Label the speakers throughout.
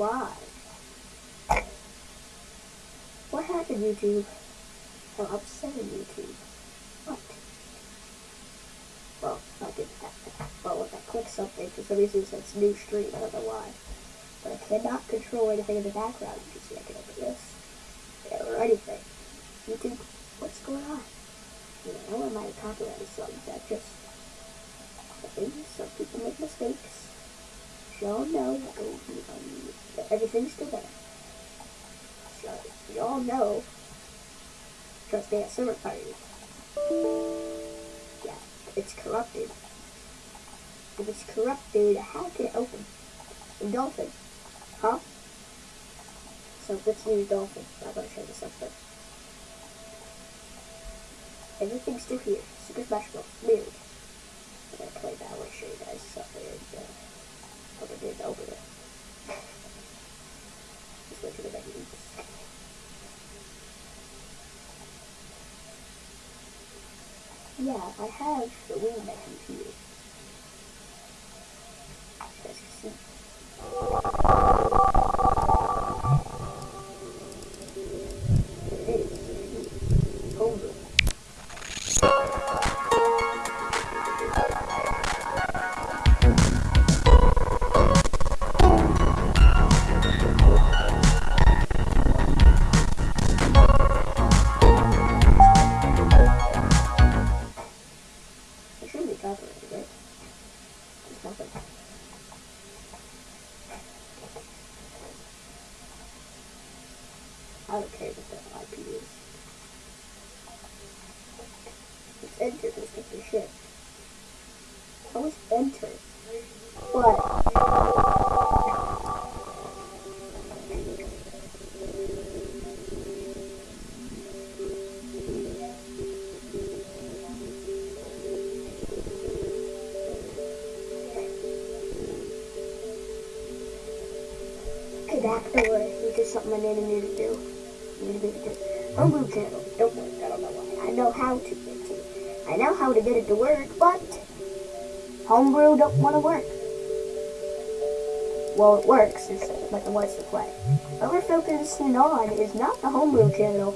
Speaker 1: Live. What happened, YouTube? I'm saying YouTube. What? Well, I did that. Well, if I click something, for some reason it says new stream. I don't know why. But I cannot control anything in the background. You can see I can open this. Or anything. YouTube, what's going on? You know, I might I copyrighted songs that just things? Some people make mistakes. Y'all know, um, everything's still there. So, y'all know, trust me, at summer party. Yeah, it's corrupted. If it's corrupted, how can it open? A dolphin. Huh? So let's use dolphin. I'm gonna show you something. Everything's still here. Super Smash Bros. Weird. I'm gonna play that. I want to show you guys something. I didn't open it. Just went to the menus. Yeah, I have the Wii on my computer. You see. Enter? What? Homebrew don't want to work. Well, it works, it's, but it wants to play. What we're focusing on is not the Homebrew channel.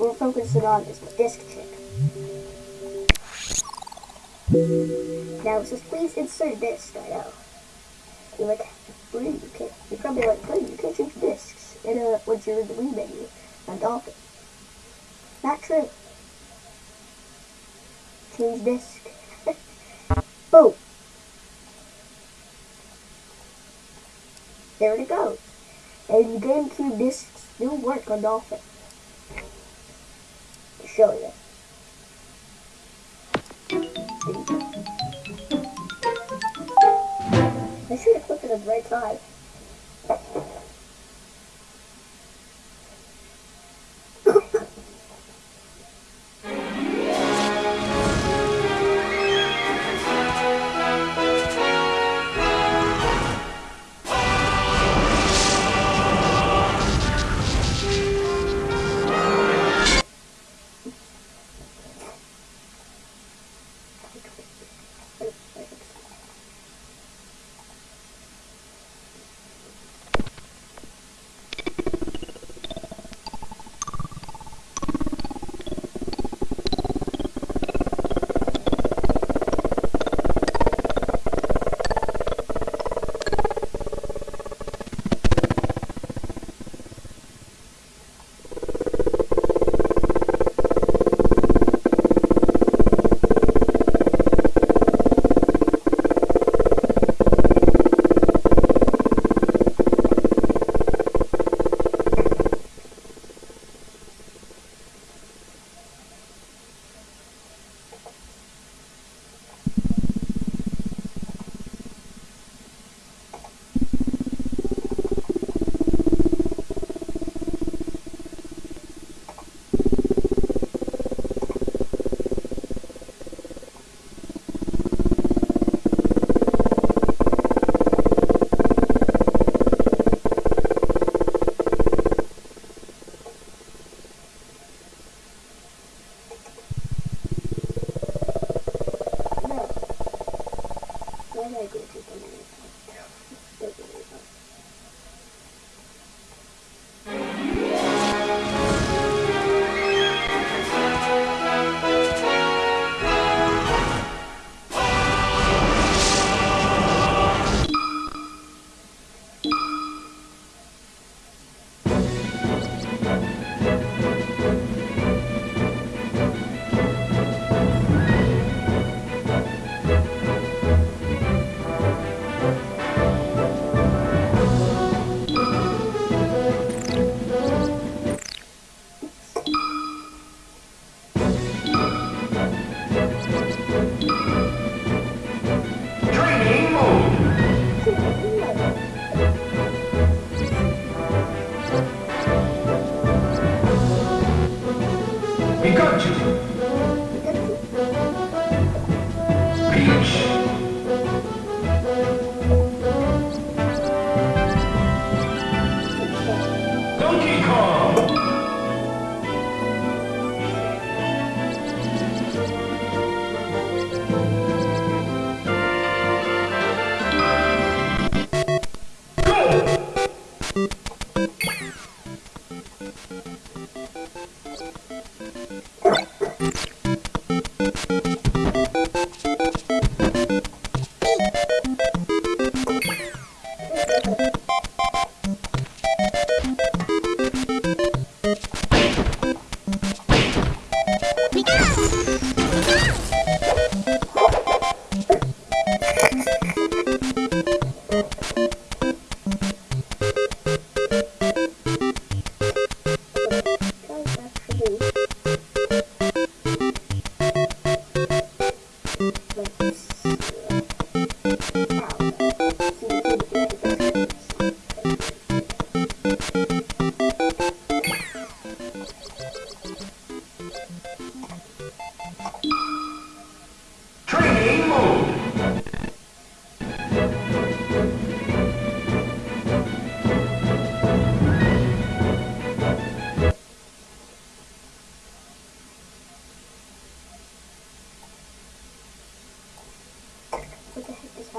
Speaker 1: We're focusing on is the disc chip. Now it says please insert disc, I know. You're like, Bree, you can't, you're probably like, Bree, you can't change discs in a, once you're in the Wii menu on Dolphin. Not true. Change disc. Boom. There it goes. And GameCube discs do work on Dolphin. To show you. I should have clicked at the red side.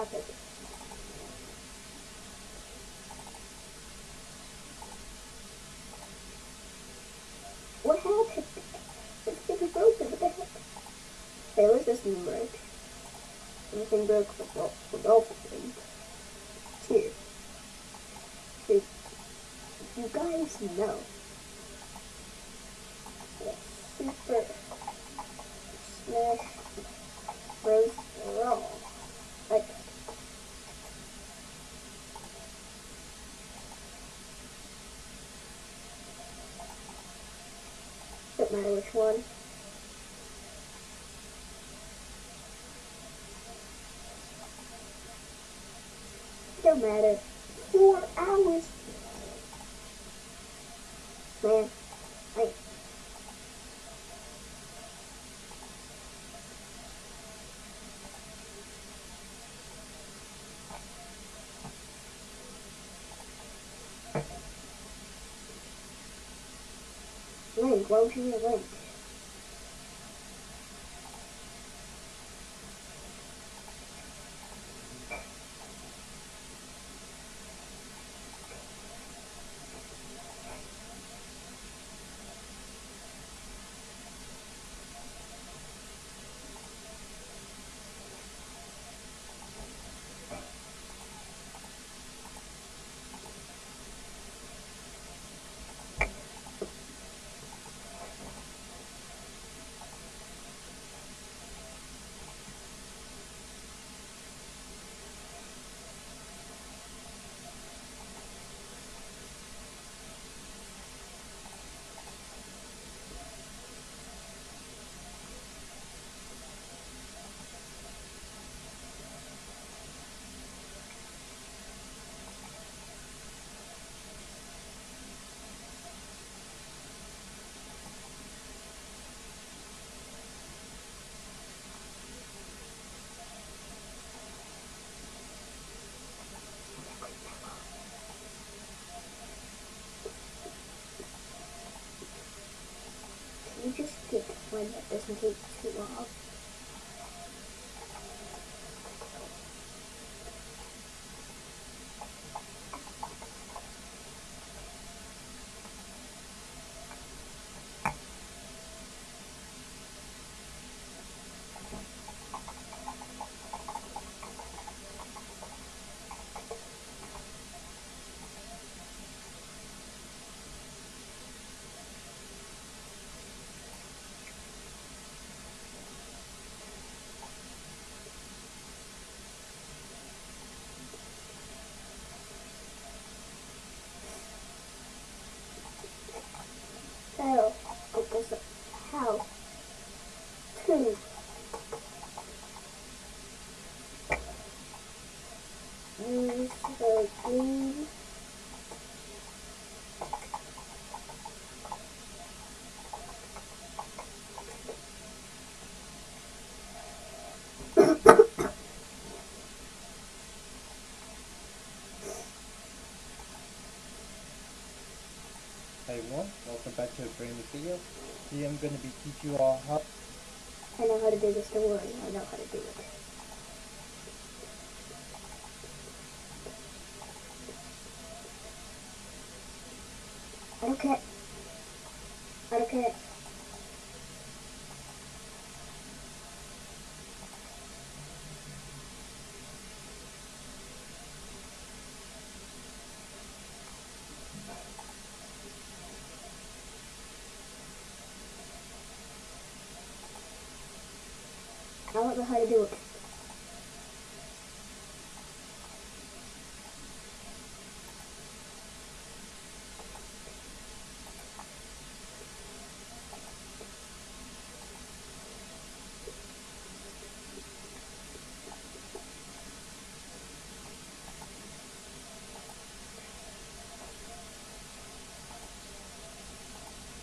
Speaker 1: it at the right time. this thing broke. Everything broke for, for both of them. Two. Two. You guys know. Super Smash Bros. Brawl. Like, don't matter which one. don't matter. Four hours. Man, like, Link, why would you one that doesn't take too long. So, because of how to use the green
Speaker 2: Hey everyone, welcome back to a brand new video. Today I'm going to be teaching you all how
Speaker 1: I know how to do this, don't worry, I know how to do it. I don't care. I don't care. How to do it.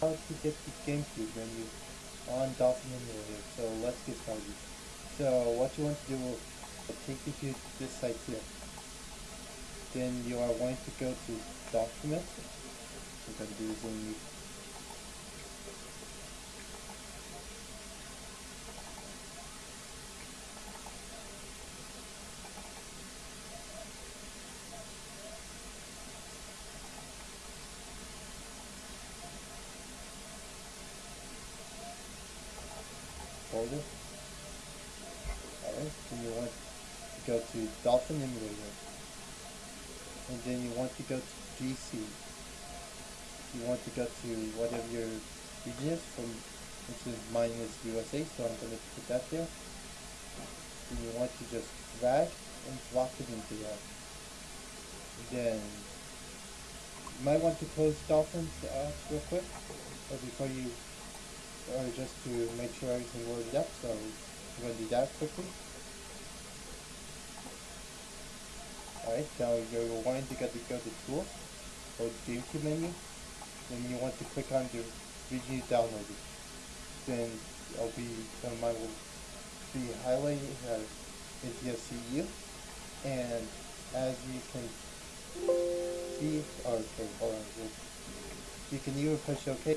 Speaker 2: how to get the GameCube menu on Dolphin Emulator. So let's get started. So what you want to do will take you to this site here. Then you are going to go to Documents. We're going to do Zoom folder. Then you want to go to Dolphin Emulator. And then you want to go to GC. You want to go to whatever your region is from which is mine is USA, so I'm gonna put that there. Then you want to just drag and drop it into there. Then you might want to close Dolphins uh, real quick, or before you or just to make sure everything loaded up, so I'm going to do that quickly. Alright, now you're going to get to go to Tools, or the GameCube menu, then you want to click on the region you downloaded. Then it'll be, then mine will be highlighted as uh, NTSCU, and as you can see, okay, hold on, you can either push OK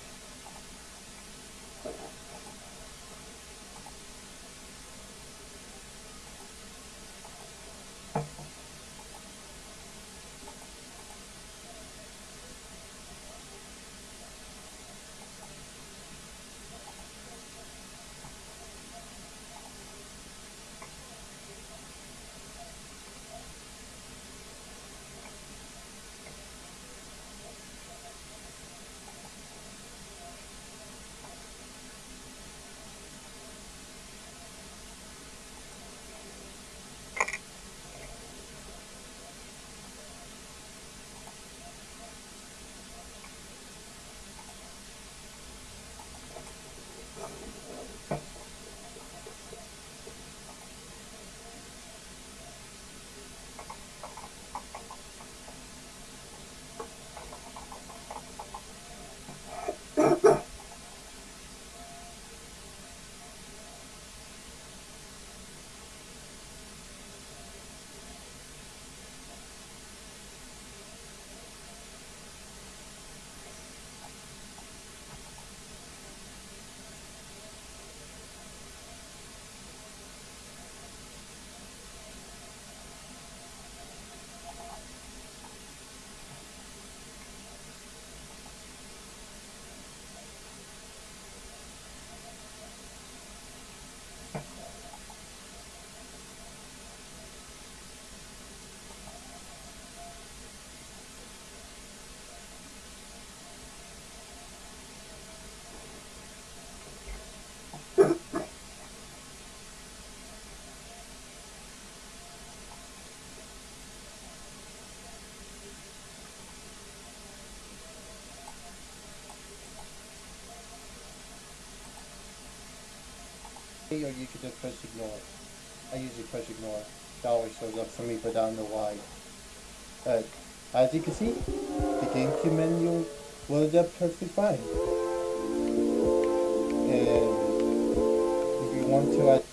Speaker 2: Or you could just press ignore. I usually press ignore. It always shows up for me, but I don't know why. But as you can see, the GameCube menu loaded up perfectly fine. And if you want to add